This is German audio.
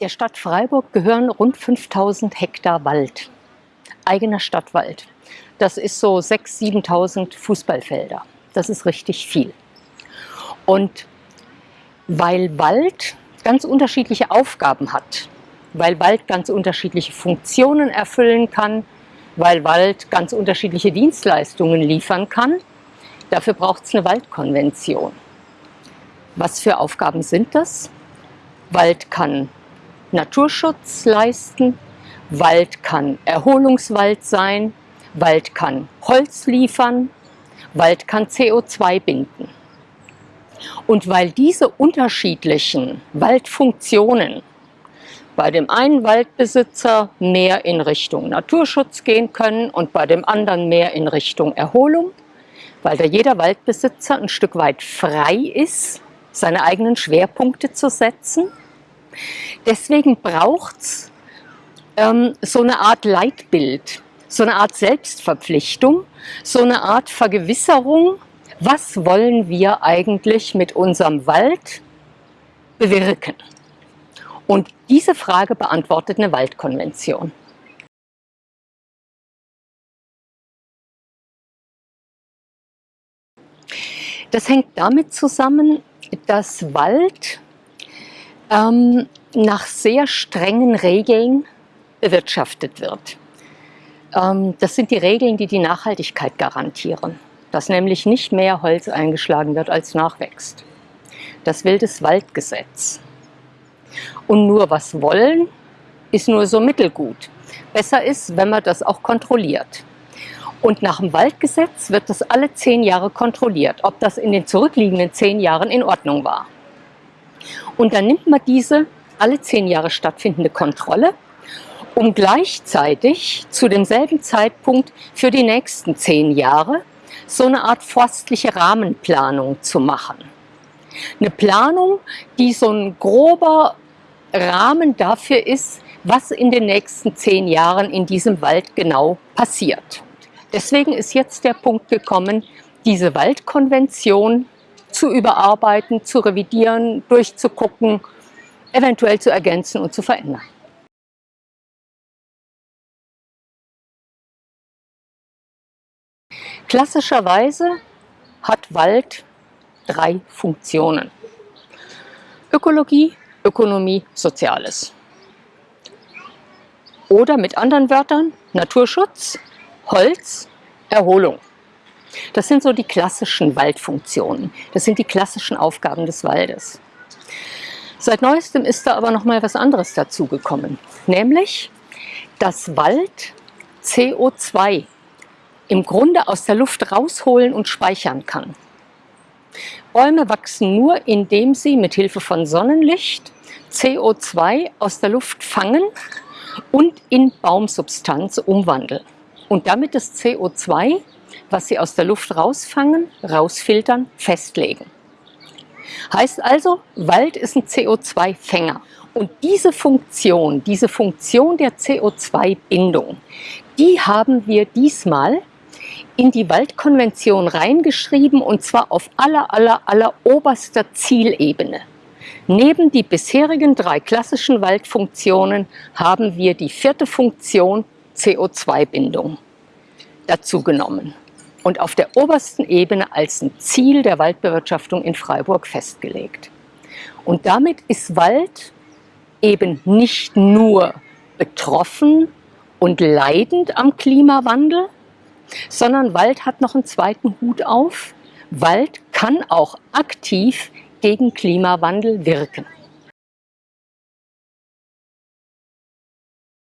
Der Stadt Freiburg gehören rund 5000 Hektar Wald, eigener Stadtwald. Das ist so 6.000, 7.000 Fußballfelder. Das ist richtig viel. Und weil Wald ganz unterschiedliche Aufgaben hat, weil Wald ganz unterschiedliche Funktionen erfüllen kann, weil Wald ganz unterschiedliche Dienstleistungen liefern kann, dafür braucht es eine Waldkonvention. Was für Aufgaben sind das? Wald kann Naturschutz leisten, Wald kann Erholungswald sein, Wald kann Holz liefern, Wald kann CO2 binden. Und weil diese unterschiedlichen Waldfunktionen bei dem einen Waldbesitzer mehr in Richtung Naturschutz gehen können und bei dem anderen mehr in Richtung Erholung, weil da jeder Waldbesitzer ein Stück weit frei ist, seine eigenen Schwerpunkte zu setzen. Deswegen braucht es ähm, so eine Art Leitbild, so eine Art Selbstverpflichtung, so eine Art Vergewisserung, was wollen wir eigentlich mit unserem Wald bewirken? Und diese Frage beantwortet eine Waldkonvention. Das hängt damit zusammen, dass Wald ähm, nach sehr strengen Regeln bewirtschaftet wird. Ähm, das sind die Regeln, die die Nachhaltigkeit garantieren, dass nämlich nicht mehr Holz eingeschlagen wird, als nachwächst. Das will das Waldgesetz. Und nur was wollen, ist nur so mittelgut. Besser ist, wenn man das auch kontrolliert. Und nach dem Waldgesetz wird das alle zehn Jahre kontrolliert, ob das in den zurückliegenden zehn Jahren in Ordnung war. Und dann nimmt man diese alle zehn Jahre stattfindende Kontrolle, um gleichzeitig zu demselben Zeitpunkt für die nächsten zehn Jahre so eine Art forstliche Rahmenplanung zu machen. Eine Planung, die so ein grober Rahmen dafür ist, was in den nächsten zehn Jahren in diesem Wald genau passiert. Deswegen ist jetzt der Punkt gekommen, diese Waldkonvention zu überarbeiten, zu revidieren, durchzugucken, eventuell zu ergänzen und zu verändern. Klassischerweise hat Wald drei Funktionen. Ökologie, Ökonomie, Soziales. Oder mit anderen Wörtern Naturschutz, Holz, Erholung. Das sind so die klassischen Waldfunktionen. Das sind die klassischen Aufgaben des Waldes. Seit neuestem ist da aber noch mal was anderes dazugekommen, nämlich dass Wald CO2 im Grunde aus der Luft rausholen und speichern kann. Bäume wachsen nur, indem sie mit Hilfe von Sonnenlicht CO2 aus der Luft fangen und in Baumsubstanz umwandeln. Und damit das CO2, was sie aus der Luft rausfangen, rausfiltern, festlegen. Heißt also, Wald ist ein CO2-Fänger. Und diese Funktion, diese Funktion der CO2-Bindung, die haben wir diesmal in die Waldkonvention reingeschrieben und zwar auf aller, aller, aller oberster Zielebene. Neben die bisherigen drei klassischen Waldfunktionen haben wir die vierte Funktion CO2-Bindung dazu genommen und auf der obersten Ebene als ein Ziel der Waldbewirtschaftung in Freiburg festgelegt. Und damit ist Wald eben nicht nur betroffen und leidend am Klimawandel, sondern Wald hat noch einen zweiten Hut auf. Wald kann auch aktiv gegen Klimawandel wirken.